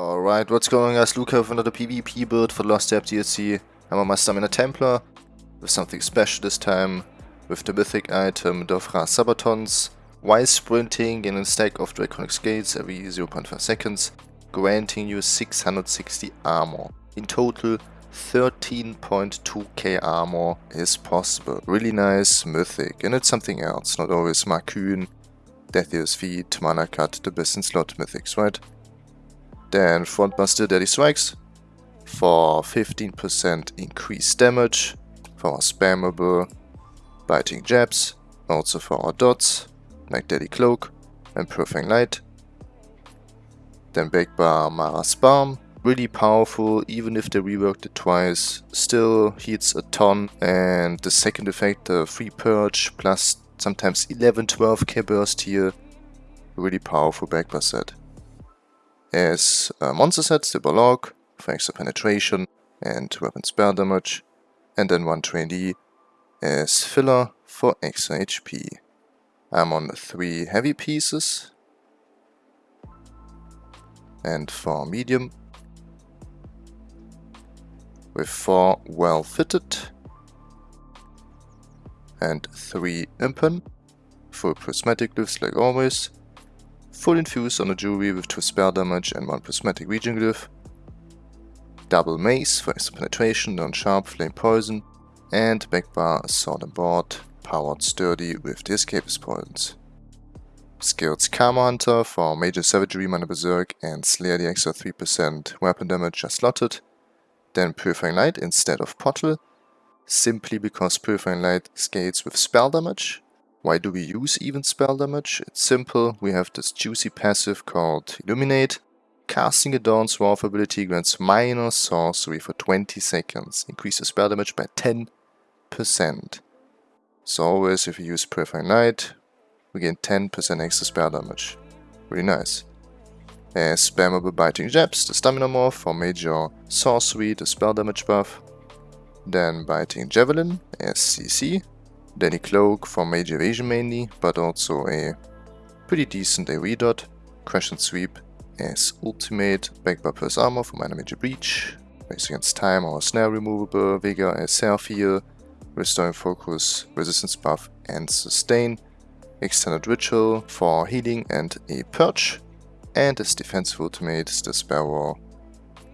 Alright, what's going on guys? Luca with another PvP build for the Lost Depths DLC. I'm on my Stamina Templar with something special this time with the mythic item Dov-Rha Sabatons while sprinting in a stack of Draconic Scales every 0.5 seconds granting you 660 armor. In total 13.2k armor is possible. Really nice mythic and it's something else, not always Markyn, Deathius Feet, Mana Cut, the best in slot mythics, right? Then Frontbuster Deadly Strikes for 15% increased damage, for our spammable biting jabs, also for our dots, like Deadly Cloak and Perfect Light. Then Backbar Mara's Balm, really powerful even if they reworked it twice, still heats a ton and the second effect, the free purge plus sometimes 11-12k burst here, really powerful Backbar set as a monster set, Stibberlog, for extra penetration and weapon spell damage, and then one as filler for extra HP. I'm on three heavy pieces, and four medium, with four well fitted, and three impen, full prismatic glyphs like always, Full infuse on a jewelry with 2 spell damage and 1 prismatic region glyph. Double mace for extra penetration, non-sharp, flame poison. And backbar sword and board, powered sturdy with the escapist points. Skills Camo Hunter for Major Savagery, Minor Berserk and Slayer the extra 3% weapon damage are slotted. Then Purifying Light instead of Pottle, simply because Purifying Light scales with spell damage why do we use even spell damage? It's simple, we have this juicy passive called Illuminate. Casting a Dawn's Wrath ability grants minor sorcery for 20 seconds, increases spell damage by 10%. So always if you use Purifying we gain 10% extra spell damage. Really nice. As spammable Biting Jabs, the Stamina Morph for major sorcery, the spell damage buff. Then Biting Javelin as Deadly Cloak for major evasion mainly, but also a pretty decent AoE dot. Crescent Sweep as ultimate, backed plus armor for minor major breach, race against time or snare removable, Vigor as self heal, restoring focus, resistance buff and sustain, extended ritual for healing and a purge, and as defensive ultimate the Sparrow,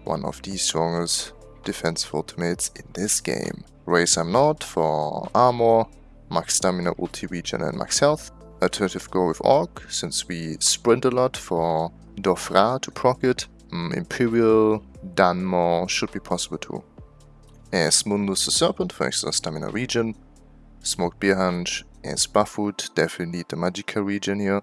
one of the strongest defensive ultimates in this game. Raise I'm not for armor, max stamina, ulti regen and max health. Alternative go with Orc, since we sprint a lot for Dov-Rha to proc it. Mm, Imperial, Dunmer should be possible too. As Mundus the Serpent for extra stamina regen. Smoked Bear Haunch as Buffoot, definitely need the Magicka regen here.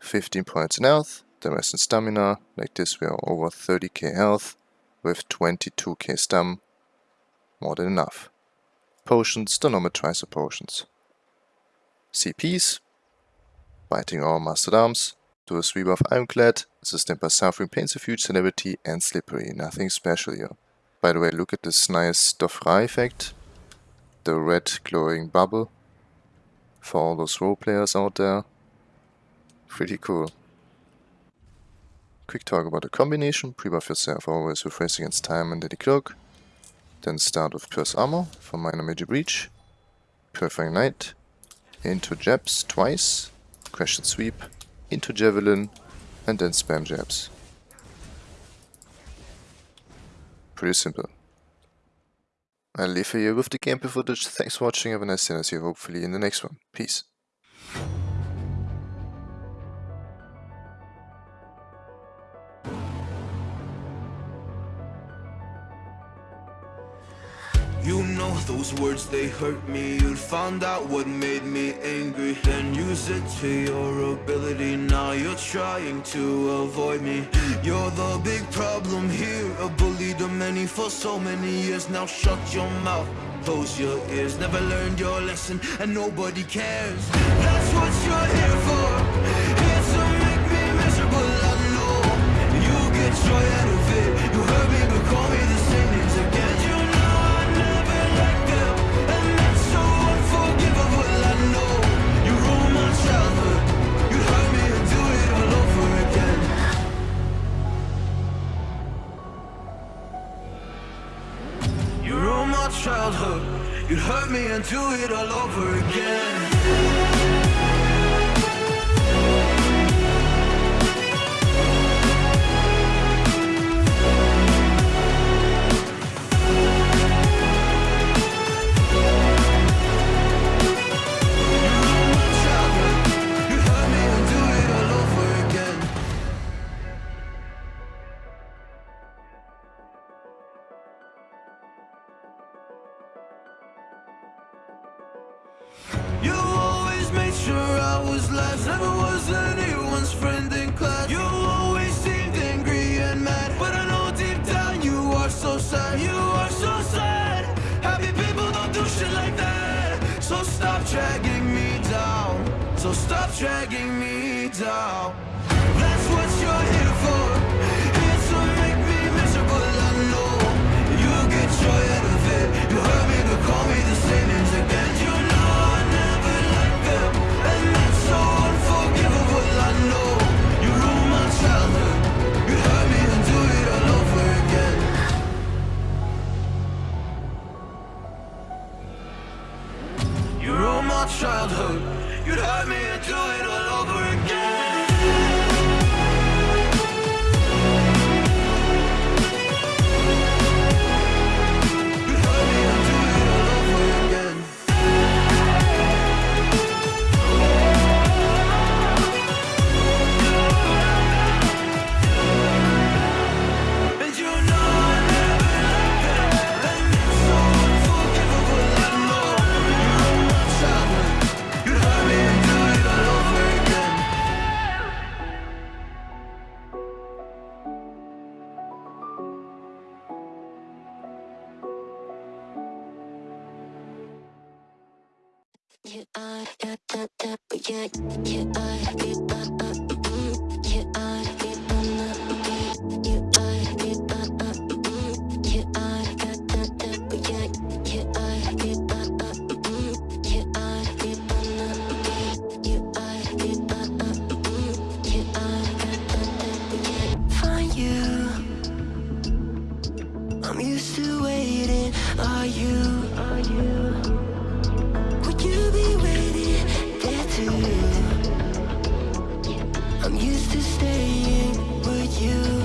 15 points in health, the rest in stamina, like this we are over 30k health with 22k stam, more than enough potions, Tricer potions. CPs, Biting Our Mastered Arms, do a sweep of Ironclad, sustained by Suffering, Pains of Huge Celebrity and Slippery, nothing special here. By the way, look at this nice Dov-Rha effect, the red glowing bubble for all those role players out there. Pretty cool. Quick talk about the combination, pre-buff yourself always with Race Against Time and Deadly Cloak. Then start with Pierce Armor for Minor Major Breach, Purifying Light, into Jabs twice, and Sweep, into Javelin, and then spam Jabs. Pretty simple. I'll leave you with the gameplay footage. Thanks for watching, have a nice day and see you hopefully in the next one. Peace. Those words, they hurt me. You'd found out what made me angry. Then use it to your ability. Now you're trying to avoid me. You're the big problem here. A bully to many for so many years. Now shut your mouth, close your ears. Never learned your lesson. And nobody cares. That's what you're here for childhood. You'd hurt me and do it all over again Never was anyone's friend in class. You always seemed angry and mad. But I know deep down you are so sad. You are so sad. Happy people don't do shit like that. So stop dragging me down. So stop dragging me down childhood. You'd hurt me and do it all over Yeah, I, yeah, that, that, yeah, yeah, I, yeah, uh, uh, mm, yeah, I, yeah, uh, uh, yeah, I, yeah, uh, uh, mm, yeah, I, that, that, but yeah, yeah, I, yeah, uh, uh, mm, yeah, I, yeah, uh, uh, yeah, I, yeah, uh, uh, mm, yeah, I, that, that, but yeah, find you. I'm used to waiting. Are you? Are you? You?